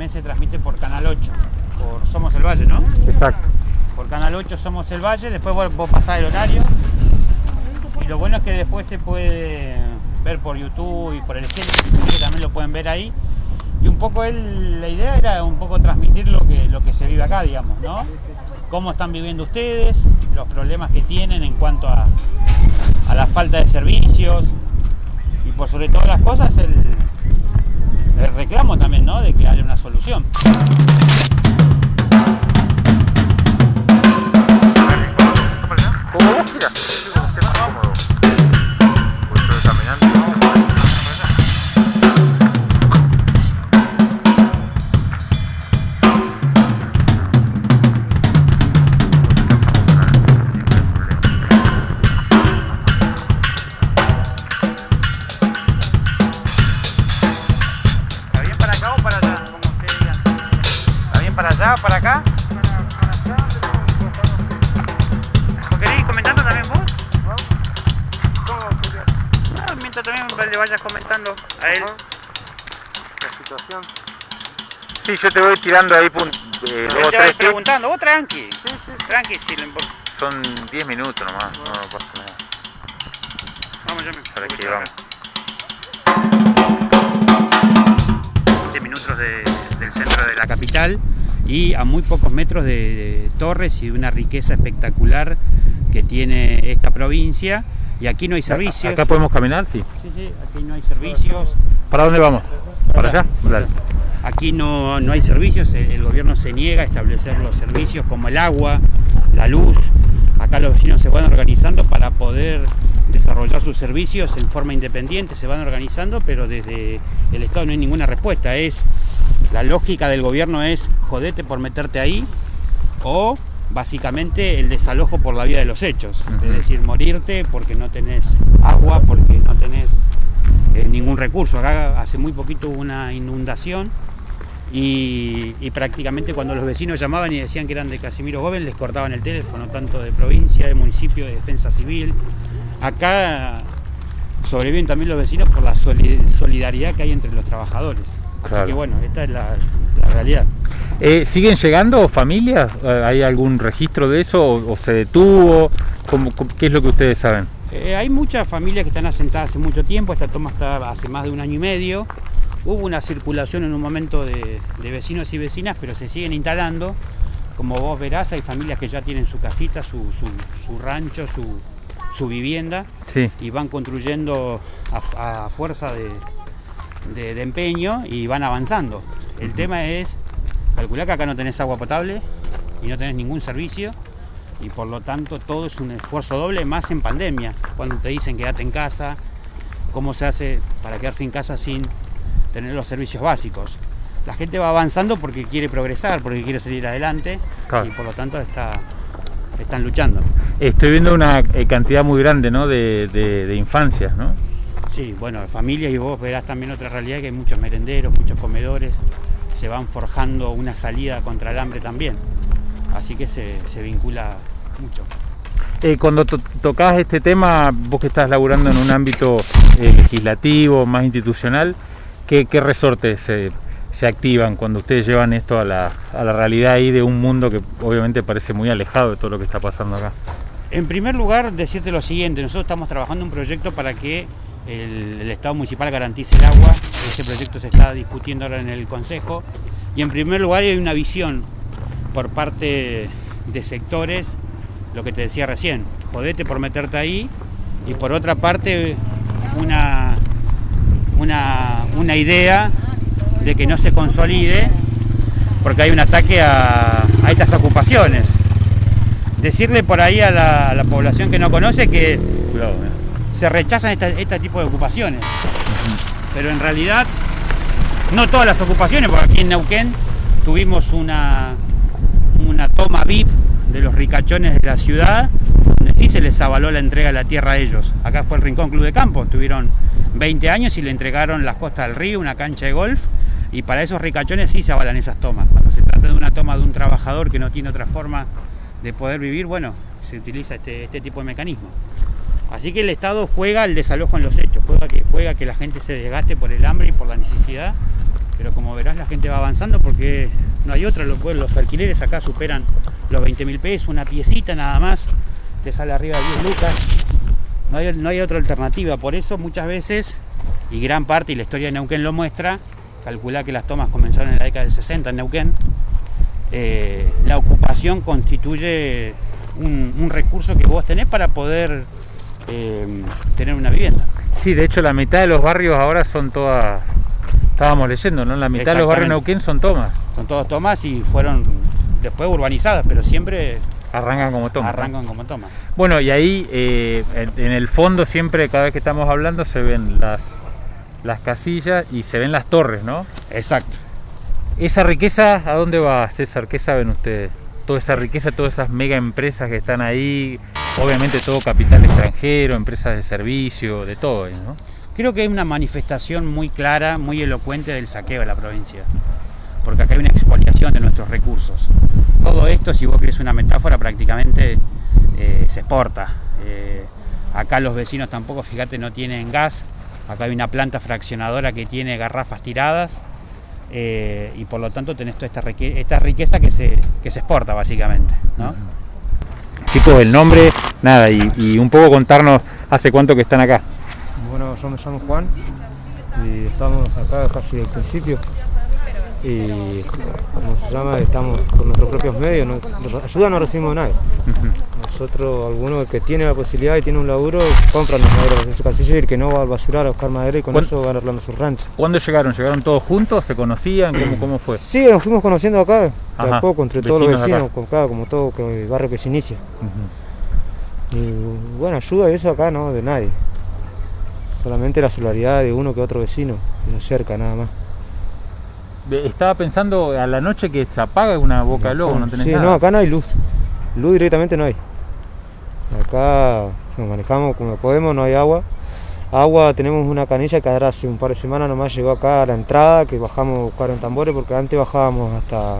también se transmite por Canal 8, por Somos el Valle, ¿no? Exacto. Por Canal 8 Somos el Valle, después vos, vos pasás el horario. Y lo bueno es que después se puede ver por YouTube y por el cine, que también lo pueden ver ahí. Y un poco él, la idea era un poco transmitir lo que, lo que se vive acá, digamos, ¿no? Cómo están viviendo ustedes, los problemas que tienen en cuanto a, a la falta de servicios y por sobre todas las cosas el, el reclamo también, ¿no? De que haya una solución. Mientras también le vayas comentando a él. La situación. Sí, yo te voy tirando ahí pun- eh, Él dos te o va a ir tres tips. preguntando, vos tranqui. Tranqui, si le importa. Son 10 minutos nomás, no, no pasa nada. Vamos, yo me Para que vamos. 20 minutos de- del centro de la capital y a muy pocos metros de, de torres y de una riqueza espectacular que tiene esta provincia. Y aquí no hay servicios. ¿Acá podemos caminar? Sí. Sí, sí, aquí no hay servicios. ¿Para dónde vamos? ¿Para allá? Dale. Aquí no, no hay servicios, el, el gobierno se niega a establecer los servicios como el agua, la luz. Acá los vecinos se van organizando para poder desarrollar sus servicios en forma independiente, se van organizando, pero desde el Estado no hay ninguna respuesta. Es la lógica del gobierno es jodete por meterte ahí o básicamente el desalojo por la vía de los hechos, es decir, morirte porque no tenés agua, porque no tenés eh, ningún recurso. Acá hace muy poquito hubo una inundación y, y prácticamente cuando los vecinos llamaban y decían que eran de Casimiro Gómez les cortaban el teléfono, tanto de provincia, de municipio, de defensa civil. Acá sobreviven también los vecinos por la soli- solidaridad que hay entre los trabajadores. Así Claro. que bueno, esta es la, la realidad. Eh, ¿Siguen llegando familias? Eh, ¿Hay algún registro de eso o, o se detuvo? ¿Cómo- ¿Qué es lo que ustedes saben? Eh, hay muchas familias que están asentadas hace mucho tiempo, esta toma está hace más de un año y medio. Hubo una circulación en un momento de, de vecinos y vecinas, pero se siguen instalando. Como vos verás, hay familias que ya tienen su casita, su, su- su rancho, su, su vivienda Sí. y van construyendo a, a fuerza de, de- de empeño y van avanzando. El tema es calcular que acá no tenés agua potable y no tenés ningún servicio y por lo tanto todo es un esfuerzo doble más en pandemia, cuando te dicen quédate en casa, cómo se hace para quedarse en casa sin tener los servicios básicos. La gente va avanzando porque quiere progresar, porque quiere salir adelante Claro. y por lo tanto está, están luchando. Estoy viendo una eh, cantidad muy grande ¿no? de, de- de infancias, ¿no? Sí, bueno, familias y vos verás también otra realidad que hay muchos merenderos, muchos comedores, se van forjando una salida contra el hambre también. Así que se, se vincula mucho. Eh, cuando to- tocas este tema, vos que estás laburando en un ámbito eh, legislativo, más institucional, ¿qué, qué resortes se, se activan cuando ustedes llevan esto a la, a la realidad ahí de un mundo que obviamente parece muy alejado de todo lo que está pasando acá? En primer lugar, decirte lo siguiente, nosotros estamos trabajando un proyecto para que el, Estado municipal garantice el agua, ese proyecto se está discutiendo ahora en el Consejo, y en primer lugar hay una visión por parte de sectores, lo que te decía recién, jodete por meterte ahí, y por otra parte una, una, una idea de que no se consolide porque hay un ataque a, a estas ocupaciones. Decirle por ahí a la, población que no conoce que eh. Se rechazan esta- este tipo de ocupaciones. Pero en realidad, no todas las ocupaciones, porque aquí en Neuquén tuvimos una, una toma VIP de los ricachones de la ciudad, donde sí se les avaló la entrega de la tierra a ellos. Acá fue el Rincón Club de Campo, tuvieron 20 años y le entregaron las costas del río, una cancha de golf, y para esos ricachones sí se avalan esas tomas. Cuando se trata de una toma de un trabajador que no tiene otra forma de poder vivir, bueno, se utiliza este, este tipo de mecanismo. Así que el Estado juega el desalojo en los hechos, juega que, juega que la gente se desgaste por el hambre y por la necesidad pero como verás la gente va avanzando porque no hay otra, los, alquileres acá superan los 20 mil pesos, una piecita nada más, te sale arriba de 10 lucas, no hay, no hay otra alternativa, por eso muchas veces, y gran parte, y la historia de Neuquén lo muestra, calcula que las tomas comenzaron en la década del 60 en Neuquén, eh, la ocupación constituye un, un, recurso que vos tenés para poder eh, tener una vivienda. Sí, de hecho la mitad de los barrios ahora son todas, estábamos leyendo, ¿no? La mitad de los barrios de Neuquén son tomas. Son todos tomas y fueron después urbanizadas, pero siempre arrancan como tomas. Arrancan como tomas. Bueno, y ahí eh, en, en, el fondo siempre, cada vez que estamos hablando, se ven las, las casillas y se ven las torres, ¿no? Exacto. ¿Esa riqueza a dónde va, César? ¿Qué saben ustedes? Toda esa riqueza, todas esas mega empresas que están ahí, obviamente todo capital extranjero, empresas de servicio, de todo, ¿no? Creo que hay una manifestación muy clara, muy elocuente del saqueo de la provincia, porque acá hay una expoliación de nuestros recursos. Todo esto, si vos querés una metáfora, prácticamente eh, se exporta. Eh, acá los vecinos tampoco, fíjate, no tienen gas, acá hay una planta fraccionadora que tiene garrafas tiradas, eh, y por lo tanto tenés toda esta, riqueza, esta riqueza que se, que se exporta básicamente. ¿no? Chicos, el nombre, nada, y, y, un poco contarnos hace cuánto que están acá. Bueno, yo me llamo Juan y estamos acá casi del principio y como se llama, estamos con nuestros propios medios, no, ayuda no recibimos de nadie. Uh -huh. Nosotros, alguno que tiene la posibilidad y tiene un laburo, compran las maderas de su casilla y el que no va al basurar a buscar madera y con eso van arreglando su rancho. ¿Cuándo llegaron? ¿Llegaron todos juntos? ¿Se conocían? ¿Cómo, cómo fue? Sí, nos fuimos conociendo acá, a poco, entre todos los vecinos, con, claro, como todo el barrio que se inicia. Uh -huh. Y bueno, ayuda y eso acá no, de nadie. Solamente la solidaridad de uno que otro vecino, nos cerca nada más. Estaba pensando a la noche que se apaga una boca de lobo, no tenés sí, nada. no, acá no hay luz. Luz directamente no hay. Acá nos manejamos como podemos, no hay agua. Agua tenemos una canilla que ahora hace un par de semanas nomás llegó acá a la entrada, que bajamos a buscar en tambores porque antes bajábamos hasta,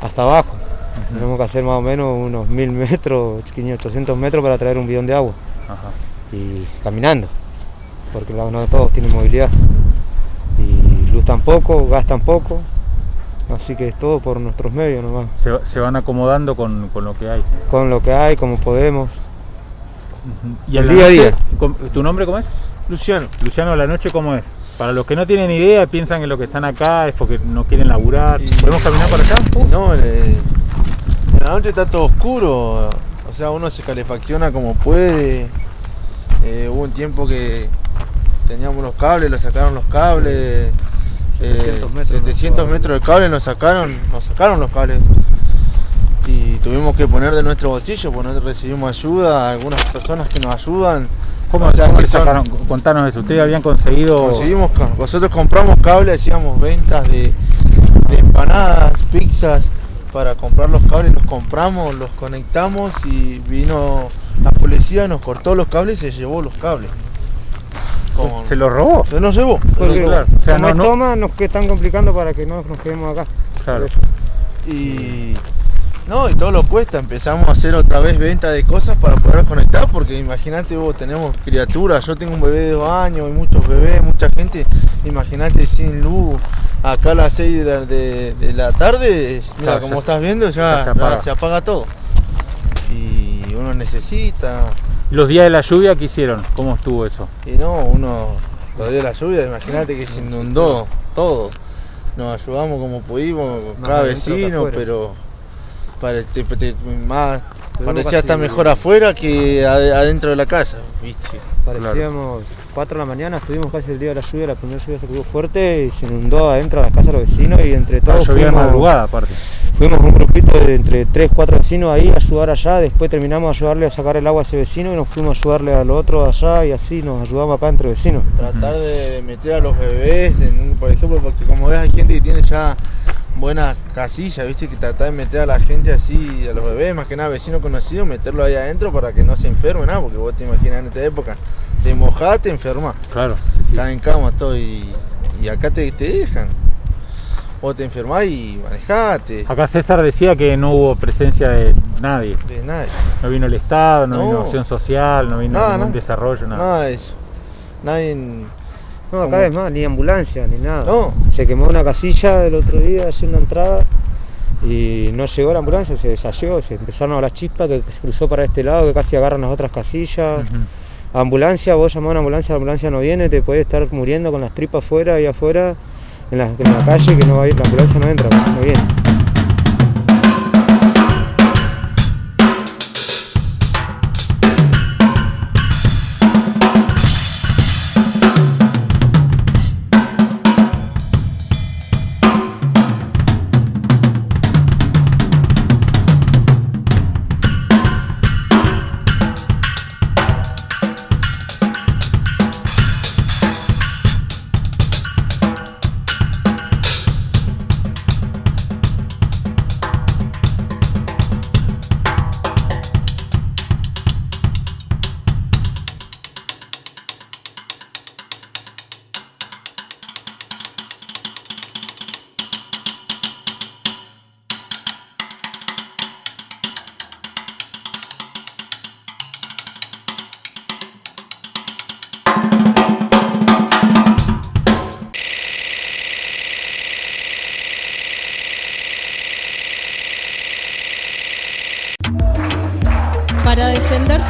hasta abajo. Uh -huh. Tenemos que hacer más o menos unos mil metros, 500, 800 metros para traer un bidón de agua. Ajá. Y caminando, porque no todos tienen movilidad. Y luz tampoco, gas tampoco, así que es todo por nuestros medios nomás. Se, se van acomodando con, con, lo que hay. Con lo que hay, como podemos. Uh -huh. ¿Y el día a día? ¿Tu nombre cómo es? Luciano. Luciano, ¿la noche cómo es? Para los que no tienen idea, piensan que los que están acá es porque no quieren laburar. Y... ¿Podemos caminar por acá? No, en la noche está todo oscuro. O sea, uno se calefacciona como puede. Eh, hubo un tiempo que teníamos los cables, lo sacaron los cables. 700 metros, 700 metros de cable nos sacaron, nos sacaron los cables y tuvimos que poner de nuestro bolsillo porque no recibimos ayuda, algunas personas que nos ayudan. ¿Cómo, o sea, ¿cómo que sacaron? Son... Contanos eso, ustedes habían conseguido... Conseguimos, nosotros compramos cables, hacíamos ventas de, de empanadas, pizzas, para comprar los cables, los compramos, los conectamos y vino la policía, nos cortó los cables y se llevó los cables. Con... ¿Se lo robó? Se nos llevó. Porque, claro. o sea, no, no... toma, nos que están complicando para que no nos quedemos acá. Claro. Y no, y todo lo cuesta. Empezamos a hacer otra vez venta de cosas para poder conectar, porque imagínate vos, tenemos criaturas. Yo tengo un bebé de dos años, y muchos bebés, mucha gente. Imagínate sin luz. Acá a las 6 de, de, de la tarde, mira, claro, como ya, estás viendo, ya, se apaga. ya se apaga todo. Y uno necesita. ¿Los días de la lluvia qué hicieron? ¿Cómo estuvo eso? Y no, uno, los días de la lluvia, imagínate que se inundó todo. Nos ayudamos como pudimos, cada vecino, pero para, te, te, más, parecía estar mejor afuera que adentro de la casa, ¿viste? Parecíamos 4 de la mañana, estuvimos casi el día de la lluvia, la primera lluvia se quedó fuerte y se inundó adentro de la casa de los vecinos y entre todos. llovía madrugada aparte. Fuimos un grupito de entre 3, 4 vecinos ahí a ayudar allá, después terminamos a ayudarle a sacar el agua a ese vecino y nos fuimos a ayudarle al otro allá y así nos ayudamos acá entre vecinos. Tratar de meter a los bebés, en, por ejemplo, porque como ves hay gente que tiene ya buenas casillas, viste, que tratar de meter a la gente así, a los bebés, más que nada vecinos conocidos, meterlo ahí adentro para que no se enfermen, nada, porque vos te imaginas en esta época, te mojás, te enfermas. Claro. Sí. en cama todo y, y acá te, te, dejan. Vos te enfermás y manejate. Acá César decía que no hubo presencia de nadie. De nadie. No vino el Estado, no, no. vino acción social, no vino nada, ningún desarrollo, nada. Nada de eso. Nadie No, acá ¿Cómo? es más, ni ambulancia, ni nada. No. Se quemó una casilla el otro día, allí en la entrada, y no llegó la ambulancia, se desayó, se empezaron a las chispas que se cruzó para este lado, que casi agarran las otras casillas. Ambulancia, vos llamás a una ambulancia, la ambulancia no viene, te puede estar muriendo con las tripas afuera y afuera, en la, en la calle, que no va a ir, la ambulancia no entra, no viene.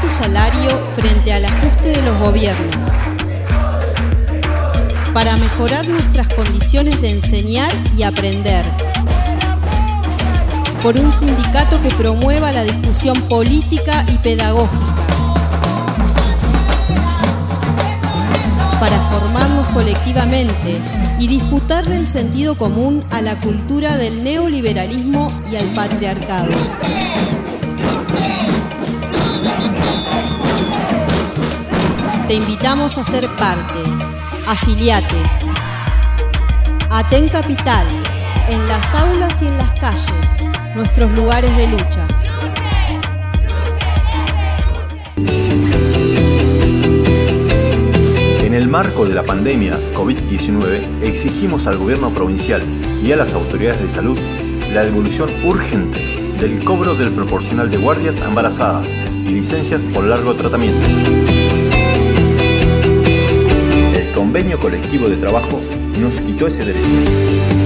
Tu salario frente al ajuste de los gobiernos, para mejorar nuestras condiciones de enseñar y aprender, por un sindicato que promueva la discusión política y pedagógica, para formarnos colectivamente y disputarle el sentido común a la cultura del neoliberalismo y al patriarcado. Te invitamos a ser parte. Afiliate. Aten Capital. En las aulas y en las calles. Nuestros lugares de lucha. En el marco de la pandemia COVID-19, exigimos al gobierno provincial y a las autoridades de salud la devolución urgente del cobro del proporcional de guardias embarazadas y licencias por largo tratamiento. Convenio colectivo de trabajo nos quitó ese derecho.